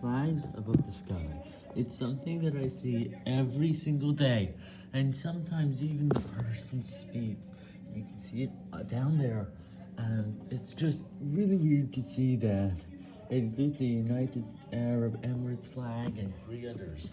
flags above the sky. It's something that I see every single day, and sometimes even the person speaks. You can see it uh, down there, and it's just really weird to see that. It is the United Arab Emirates flag and three others.